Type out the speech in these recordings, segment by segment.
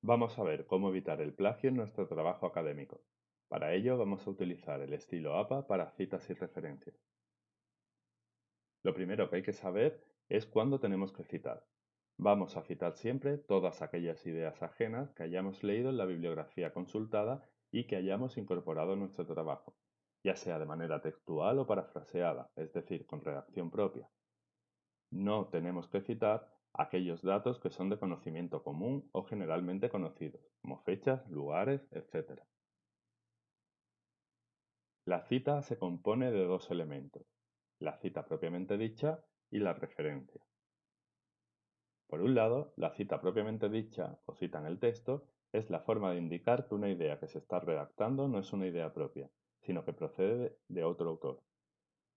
Vamos a ver cómo evitar el plagio en nuestro trabajo académico. Para ello vamos a utilizar el estilo APA para citas y referencias. Lo primero que hay que saber es cuándo tenemos que citar. Vamos a citar siempre todas aquellas ideas ajenas que hayamos leído en la bibliografía consultada y que hayamos incorporado en nuestro trabajo, ya sea de manera textual o parafraseada, es decir, con redacción propia. No tenemos que citar aquellos datos que son de conocimiento común o generalmente conocidos, como fechas, lugares, etc. La cita se compone de dos elementos, la cita propiamente dicha y la referencia. Por un lado, la cita propiamente dicha o cita en el texto es la forma de indicar que una idea que se está redactando no es una idea propia, sino que procede de otro autor.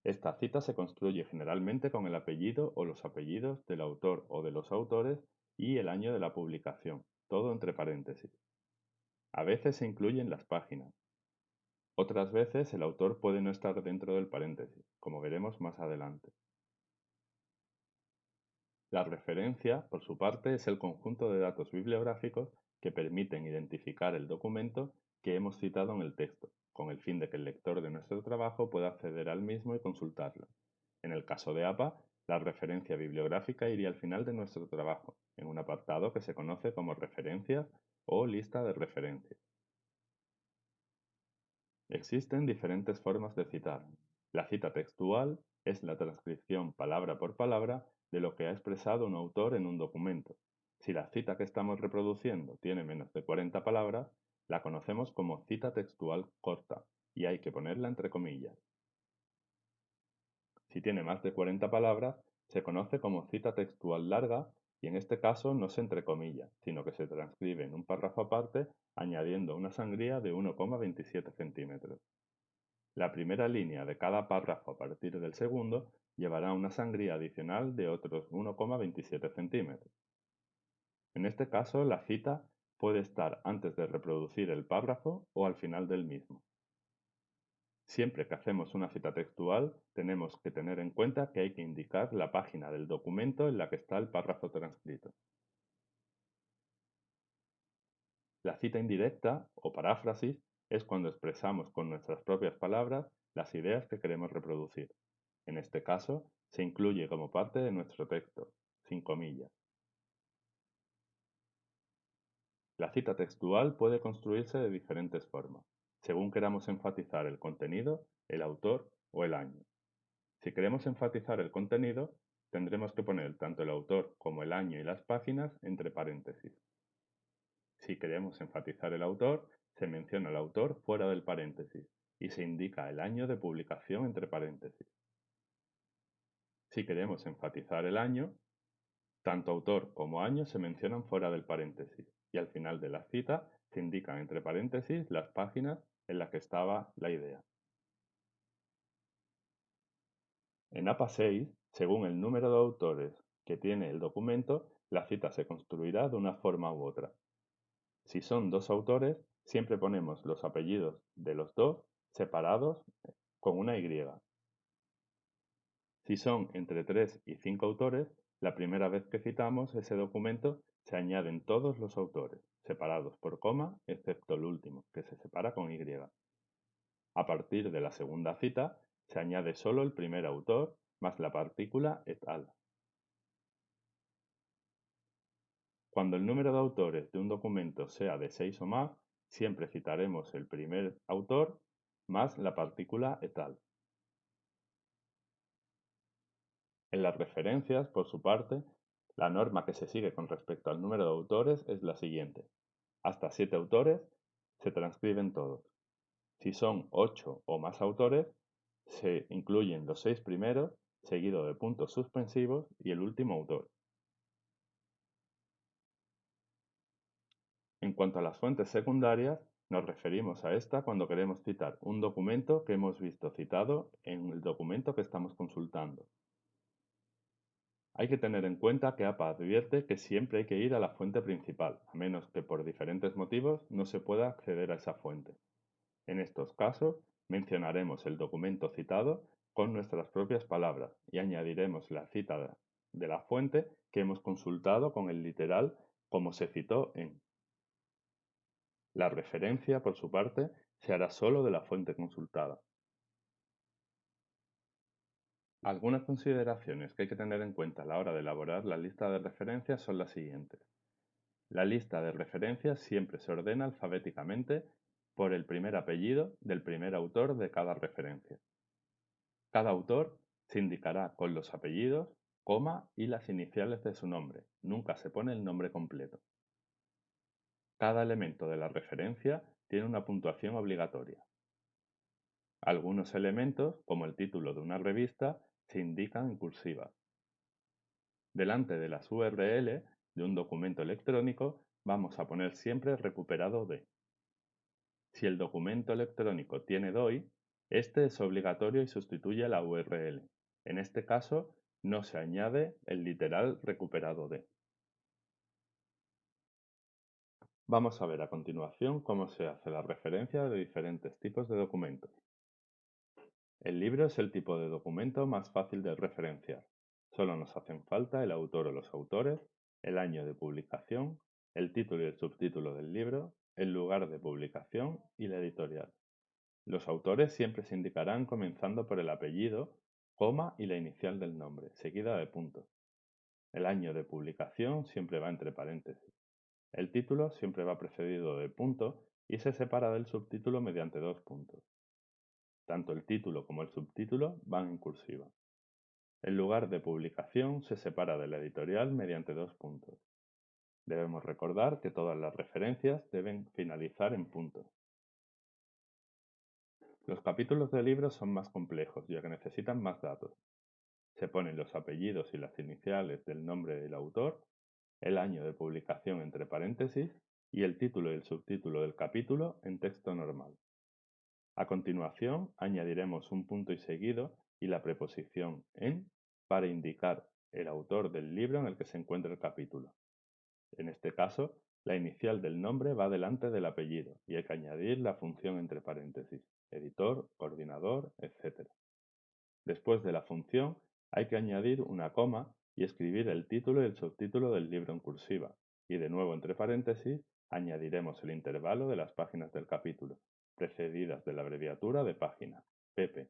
Esta cita se construye generalmente con el apellido o los apellidos del autor o de los autores y el año de la publicación, todo entre paréntesis. A veces se incluyen las páginas. Otras veces el autor puede no estar dentro del paréntesis, como veremos más adelante. La referencia, por su parte, es el conjunto de datos bibliográficos que permiten identificar el documento que hemos citado en el texto, con el fin de que el lector de nuestro trabajo pueda acceder al mismo y consultarlo. En el caso de APA, la referencia bibliográfica iría al final de nuestro trabajo, en un apartado que se conoce como referencias o lista de referencias. Existen diferentes formas de citar. La cita textual es la transcripción palabra por palabra de lo que ha expresado un autor en un documento. Si la cita que estamos reproduciendo tiene menos de 40 palabras, la conocemos como cita textual corta y hay que ponerla entre comillas. Si tiene más de 40 palabras, se conoce como cita textual larga y en este caso no se entrecomilla, sino que se transcribe en un párrafo aparte añadiendo una sangría de 1,27 centímetros. La primera línea de cada párrafo a partir del segundo llevará una sangría adicional de otros 1,27 centímetros. En este caso, la cita puede estar antes de reproducir el párrafo o al final del mismo. Siempre que hacemos una cita textual, tenemos que tener en cuenta que hay que indicar la página del documento en la que está el párrafo transcrito. La cita indirecta o paráfrasis es cuando expresamos con nuestras propias palabras las ideas que queremos reproducir. En este caso, se incluye como parte de nuestro texto, sin comillas. La cita textual puede construirse de diferentes formas, según queramos enfatizar el contenido, el autor o el año. Si queremos enfatizar el contenido, tendremos que poner tanto el autor como el año y las páginas entre paréntesis. Si queremos enfatizar el autor, se menciona el autor fuera del paréntesis y se indica el año de publicación entre paréntesis. Si queremos enfatizar el año, tanto autor como año se mencionan fuera del paréntesis y al final de la cita se indican entre paréntesis las páginas en las que estaba la idea. En APA 6, según el número de autores que tiene el documento, la cita se construirá de una forma u otra. Si son dos autores, siempre ponemos los apellidos de los dos separados con una Y. Si son entre tres y cinco autores, la primera vez que citamos ese documento se añaden todos los autores, separados por coma, excepto el último, que se separa con Y. A partir de la segunda cita, se añade solo el primer autor más la partícula et al. Cuando el número de autores de un documento sea de 6 o más, siempre citaremos el primer autor más la partícula et al. En las referencias, por su parte, la norma que se sigue con respecto al número de autores es la siguiente. Hasta siete autores se transcriben todos. Si son ocho o más autores, se incluyen los seis primeros, seguido de puntos suspensivos y el último autor. En cuanto a las fuentes secundarias, nos referimos a esta cuando queremos citar un documento que hemos visto citado en el documento que estamos consultando. Hay que tener en cuenta que APA advierte que siempre hay que ir a la fuente principal, a menos que por diferentes motivos no se pueda acceder a esa fuente. En estos casos, mencionaremos el documento citado con nuestras propias palabras y añadiremos la cita de la fuente que hemos consultado con el literal como se citó en. La referencia, por su parte, se hará solo de la fuente consultada. Algunas consideraciones que hay que tener en cuenta a la hora de elaborar la lista de referencias son las siguientes. La lista de referencias siempre se ordena alfabéticamente por el primer apellido del primer autor de cada referencia. Cada autor se indicará con los apellidos, coma y las iniciales de su nombre. Nunca se pone el nombre completo. Cada elemento de la referencia tiene una puntuación obligatoria. Algunos elementos, como el título de una revista, se indican en cursiva. Delante de las URL de un documento electrónico vamos a poner siempre recuperado de. Si el documento electrónico tiene DOI, este es obligatorio y sustituye la URL. En este caso, no se añade el literal recuperado de. Vamos a ver a continuación cómo se hace la referencia de diferentes tipos de documentos. El libro es el tipo de documento más fácil de referenciar. Solo nos hacen falta el autor o los autores, el año de publicación, el título y el subtítulo del libro, el lugar de publicación y la editorial. Los autores siempre se indicarán comenzando por el apellido, coma y la inicial del nombre, seguida de puntos. El año de publicación siempre va entre paréntesis. El título siempre va precedido de punto y se separa del subtítulo mediante dos puntos. Tanto el título como el subtítulo van en cursiva. El lugar de publicación se separa de la editorial mediante dos puntos. Debemos recordar que todas las referencias deben finalizar en punto. Los capítulos de libros son más complejos ya que necesitan más datos. Se ponen los apellidos y las iniciales del nombre del autor, el año de publicación entre paréntesis y el título y el subtítulo del capítulo en texto normal. A continuación, añadiremos un punto y seguido y la preposición en para indicar el autor del libro en el que se encuentra el capítulo. En este caso, la inicial del nombre va delante del apellido y hay que añadir la función entre paréntesis, editor, coordinador, etc. Después de la función, hay que añadir una coma y escribir el título y el subtítulo del libro en cursiva, y de nuevo entre paréntesis añadiremos el intervalo de las páginas del capítulo, precedidas de la abreviatura de página, pp.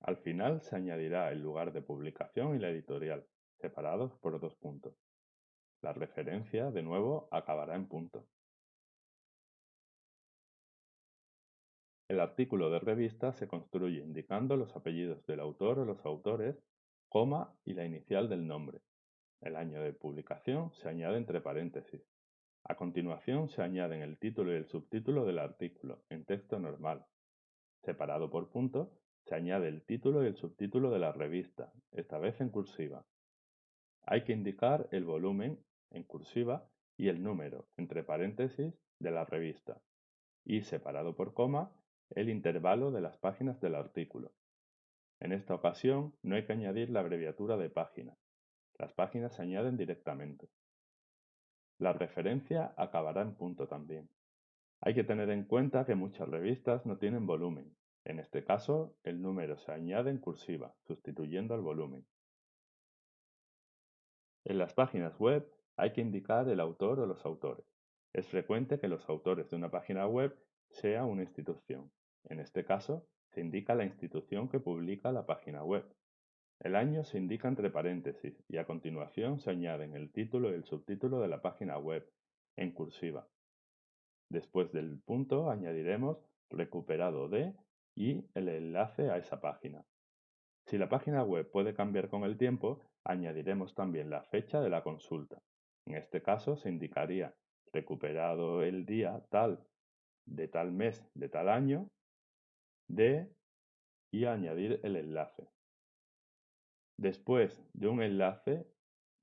Al final se añadirá el lugar de publicación y la editorial, separados por dos puntos. La referencia, de nuevo, acabará en punto. El artículo de revista se construye indicando los apellidos del autor o los autores, coma y la inicial del nombre. El año de publicación se añade entre paréntesis. A continuación se añaden el título y el subtítulo del artículo, en texto normal. Separado por punto, se añade el título y el subtítulo de la revista, esta vez en cursiva. Hay que indicar el volumen, en cursiva, y el número, entre paréntesis, de la revista, y separado por coma, el intervalo de las páginas del artículo. En esta ocasión no hay que añadir la abreviatura de página. Las páginas se añaden directamente. La referencia acabará en punto también. Hay que tener en cuenta que muchas revistas no tienen volumen. En este caso, el número se añade en cursiva, sustituyendo al volumen. En las páginas web hay que indicar el autor o los autores. Es frecuente que los autores de una página web sea una institución. En este caso, se indica la institución que publica la página web. El año se indica entre paréntesis y a continuación se añaden el título y el subtítulo de la página web, en cursiva. Después del punto añadiremos recuperado de y el enlace a esa página. Si la página web puede cambiar con el tiempo, añadiremos también la fecha de la consulta. En este caso se indicaría recuperado el día tal de tal mes de tal año de y añadir el enlace. Después de un enlace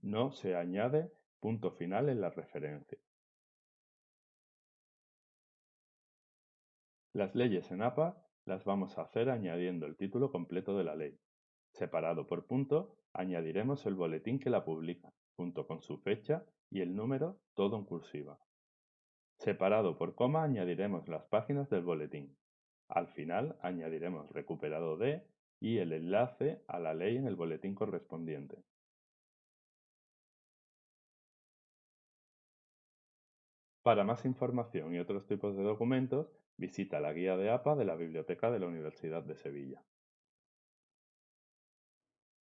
no se añade punto final en la referencia. Las leyes en APA las vamos a hacer añadiendo el título completo de la ley. Separado por punto, añadiremos el boletín que la publica, junto con su fecha y el número, todo en cursiva. Separado por coma, añadiremos las páginas del boletín. Al final, añadiremos recuperado de y el enlace a la ley en el boletín correspondiente. Para más información y otros tipos de documentos, visita la guía de APA de la Biblioteca de la Universidad de Sevilla.